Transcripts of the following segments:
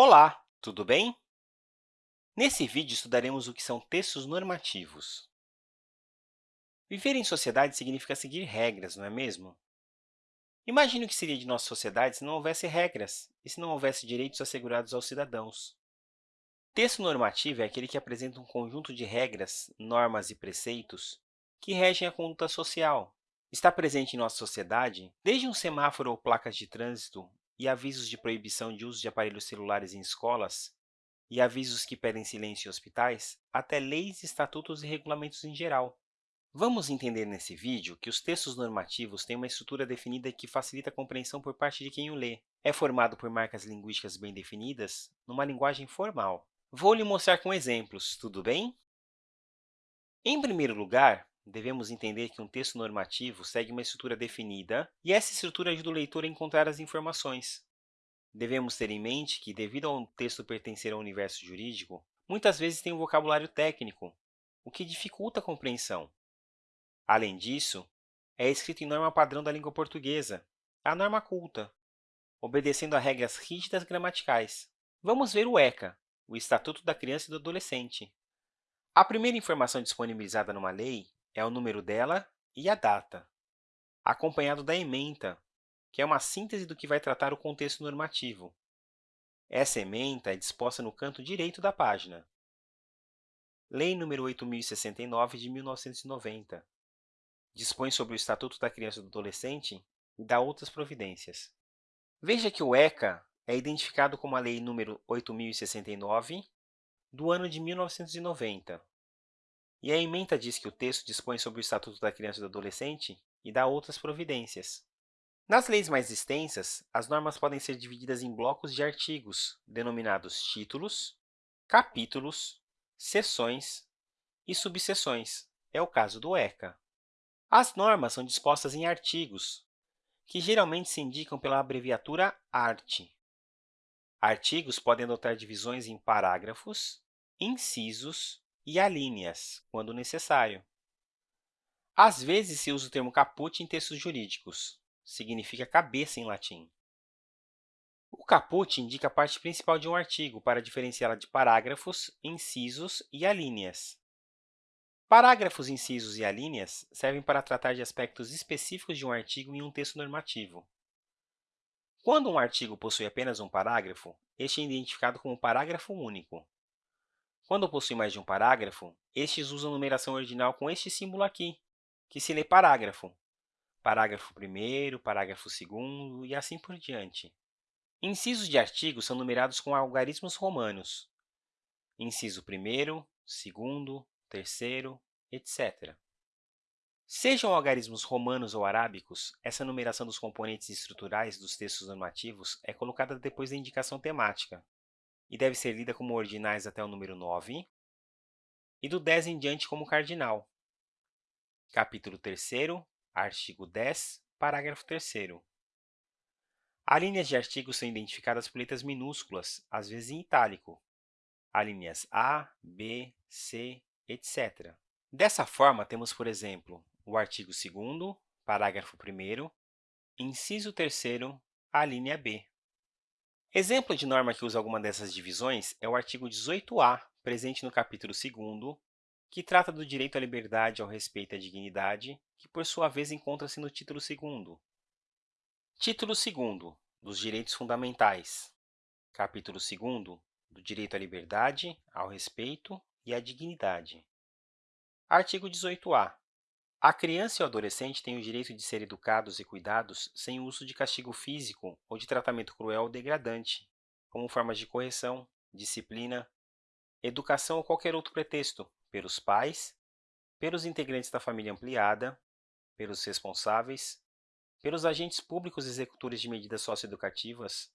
Olá, tudo bem? Nesse vídeo, estudaremos o que são textos normativos. Viver em sociedade significa seguir regras, não é mesmo? Imagine o que seria de nossa sociedade se não houvesse regras e se não houvesse direitos assegurados aos cidadãos. Texto normativo é aquele que apresenta um conjunto de regras, normas e preceitos que regem a conduta social. Está presente em nossa sociedade desde um semáforo ou placas de trânsito e avisos de proibição de uso de aparelhos celulares em escolas, e avisos que pedem silêncio em hospitais, até leis, estatutos e regulamentos em geral. Vamos entender nesse vídeo que os textos normativos têm uma estrutura definida que facilita a compreensão por parte de quem o lê. É formado por marcas linguísticas bem definidas, numa linguagem formal. Vou lhe mostrar com exemplos, tudo bem? Em primeiro lugar, devemos entender que um texto normativo segue uma estrutura definida e essa estrutura ajuda o leitor a encontrar as informações. Devemos ter em mente que, devido ao texto pertencer ao universo jurídico, muitas vezes tem um vocabulário técnico, o que dificulta a compreensão. Além disso, é escrito em norma padrão da língua portuguesa, a norma culta, obedecendo a regras rígidas gramaticais. Vamos ver o ECA, o Estatuto da Criança e do Adolescente. A primeira informação disponibilizada numa lei é o número dela e a data, acompanhado da ementa, que é uma síntese do que vai tratar o contexto normativo. Essa ementa é disposta no canto direito da página. Lei nº 8.069, de 1990. Dispõe sobre o Estatuto da Criança e do Adolescente e dá outras providências. Veja que o ECA é identificado como a Lei nº 8.069, do ano de 1990, e a ementa diz que o texto dispõe sobre o Estatuto da Criança e do Adolescente e dá outras providências. Nas leis mais extensas, as normas podem ser divididas em blocos de artigos, denominados títulos, capítulos, seções e subseções. É o caso do ECA. As normas são dispostas em artigos, que geralmente se indicam pela abreviatura ART. Artigos podem adotar divisões em parágrafos, incisos e alíneas, quando necessário. Às vezes, se usa o termo caput em textos jurídicos. Significa cabeça em latim. O caput indica a parte principal de um artigo para diferenciá-la de parágrafos, incisos e alíneas. Parágrafos, incisos e alíneas servem para tratar de aspectos específicos de um artigo em um texto normativo. Quando um artigo possui apenas um parágrafo, este é identificado como parágrafo único. Quando possui mais de um parágrafo, estes usam numeração ordinal com este símbolo aqui, que se lê parágrafo. Parágrafo 1 parágrafo 2 e assim por diante. Incisos de artigos são numerados com algarismos romanos. Inciso 1 2 3 etc. Sejam algarismos romanos ou arábicos, essa numeração dos componentes estruturais dos textos normativos é colocada depois da indicação temática, e deve ser lida como ordinais até o número 9, e do 10 em diante como cardinal. Capítulo 3 artigo 10, parágrafo 3 Alíneas de artigos são identificadas por letras minúsculas, às vezes em itálico, alíneas A, B, C, etc. Dessa forma, temos, por exemplo, o artigo 2 parágrafo 1 inciso 3 a linha B. Exemplo de norma que usa alguma dessas divisões é o artigo 18a, presente no capítulo 2 que trata do direito à liberdade, ao respeito e à dignidade, que, por sua vez, encontra-se no título 2 Título 2 dos Direitos Fundamentais. Capítulo 2 do Direito à liberdade, ao respeito e à dignidade. Artigo 18a. A criança e o adolescente têm o direito de ser educados e cuidados sem o uso de castigo físico ou de tratamento cruel ou degradante, como formas de correção, disciplina, educação ou qualquer outro pretexto, pelos pais, pelos integrantes da família ampliada, pelos responsáveis, pelos agentes públicos executores de medidas socioeducativas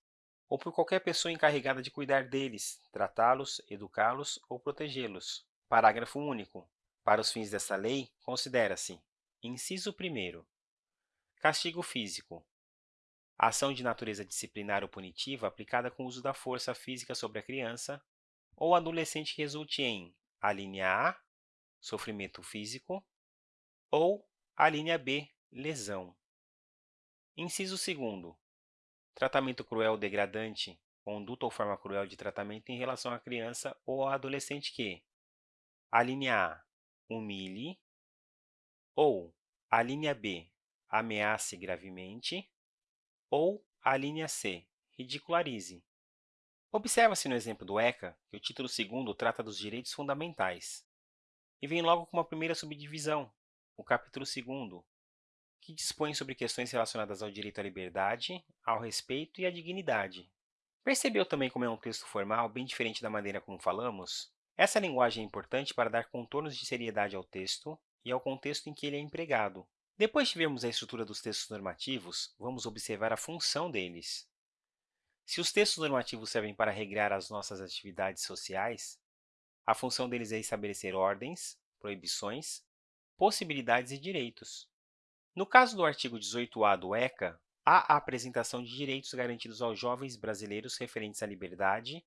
ou por qualquer pessoa encarregada de cuidar deles, tratá-los, educá-los ou protegê-los. Parágrafo único. Para os fins desta lei, considera-se Inciso 1 Castigo físico. Ação de natureza disciplinar ou punitiva aplicada com o uso da força física sobre a criança ou adolescente que resulte em a linha A, sofrimento físico, ou a linha B, lesão. Inciso 2 Tratamento cruel ou degradante conduta ou forma cruel de tratamento em relação à criança ou ao adolescente que a linha A, humilhe, ou a linha B, ameace gravemente, ou a linha C, ridicularize. Observa-se no exemplo do ECA que o título segundo trata dos direitos fundamentais, e vem logo com uma primeira subdivisão, o capítulo segundo, que dispõe sobre questões relacionadas ao direito à liberdade, ao respeito e à dignidade. Percebeu também como é um texto formal bem diferente da maneira como falamos? Essa linguagem é importante para dar contornos de seriedade ao texto e ao contexto em que ele é empregado. Depois de vermos a estrutura dos textos normativos, vamos observar a função deles. Se os textos normativos servem para regrar as nossas atividades sociais, a função deles é estabelecer ordens, proibições, possibilidades e direitos. No caso do artigo 18a do ECA, há a apresentação de direitos garantidos aos jovens brasileiros referentes à liberdade,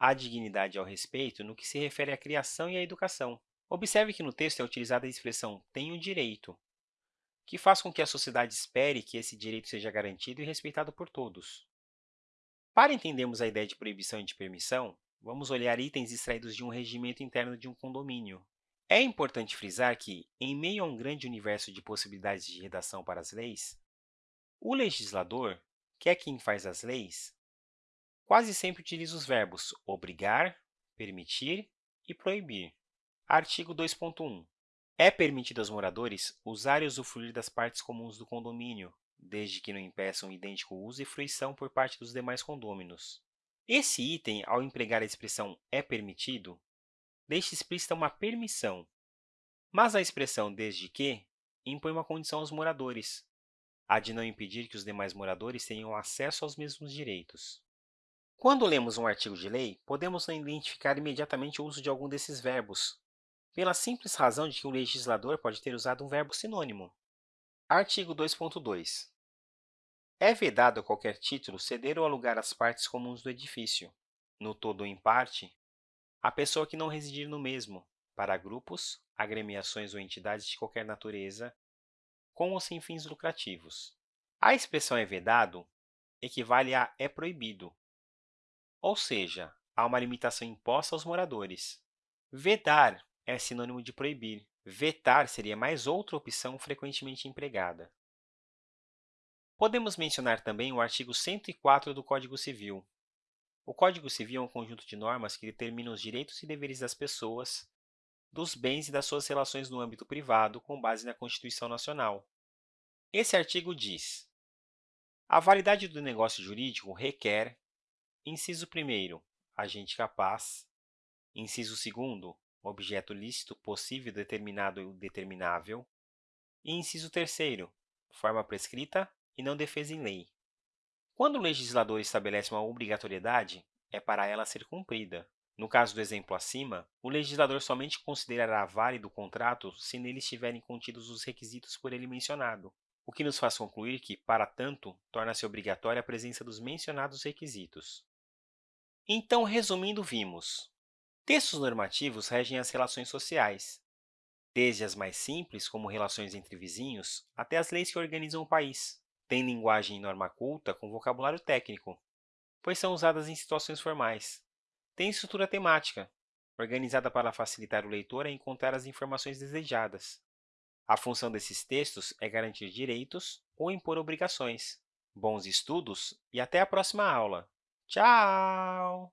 à dignidade e ao respeito no que se refere à criação e à educação. Observe que no texto é utilizada a expressão tenho direito, que faz com que a sociedade espere que esse direito seja garantido e respeitado por todos. Para entendermos a ideia de proibição e de permissão, vamos olhar itens extraídos de um regimento interno de um condomínio. É importante frisar que, em meio a um grande universo de possibilidades de redação para as leis, o legislador, que é quem faz as leis, quase sempre utiliza os verbos obrigar, permitir e proibir. Artigo 2.1. É permitido aos moradores usar e usufruir das partes comuns do condomínio, desde que não impeçam idêntico uso e fruição por parte dos demais condôminos. Esse item, ao empregar a expressão é permitido, deixa explícita uma permissão, mas a expressão desde que impõe uma condição aos moradores, a de não impedir que os demais moradores tenham acesso aos mesmos direitos. Quando lemos um artigo de lei, podemos identificar imediatamente o uso de algum desses verbos, pela simples razão de que o legislador pode ter usado um verbo sinônimo. Artigo 2.2. É vedado a qualquer título ceder ou alugar as partes comuns do edifício, no todo ou em parte, a pessoa que não residir no mesmo, para grupos, agremiações ou entidades de qualquer natureza, com ou sem fins lucrativos. A expressão é vedado equivale a é proibido, ou seja, há uma limitação imposta aos moradores. Vedar é sinônimo de proibir. Vetar seria mais outra opção frequentemente empregada. Podemos mencionar também o artigo 104 do Código Civil. O Código Civil é um conjunto de normas que determina os direitos e deveres das pessoas, dos bens e das suas relações no âmbito privado, com base na Constituição Nacional. Esse artigo diz a validade do negócio jurídico requer, inciso 1 agente capaz, inciso 2 objeto lícito, possível, determinado e determinável, e inciso 3 forma prescrita e não defesa em lei. Quando o legislador estabelece uma obrigatoriedade, é para ela ser cumprida. No caso do exemplo acima, o legislador somente considerará válido o contrato se nele estiverem contidos os requisitos por ele mencionado, o que nos faz concluir que, para tanto, torna-se obrigatória a presença dos mencionados requisitos. Então, resumindo, vimos Textos normativos regem as relações sociais, desde as mais simples, como relações entre vizinhos, até as leis que organizam o país. Tem linguagem e norma culta com vocabulário técnico, pois são usadas em situações formais. Tem estrutura temática, organizada para facilitar o leitor a encontrar as informações desejadas. A função desses textos é garantir direitos ou impor obrigações. Bons estudos e até a próxima aula! Tchau!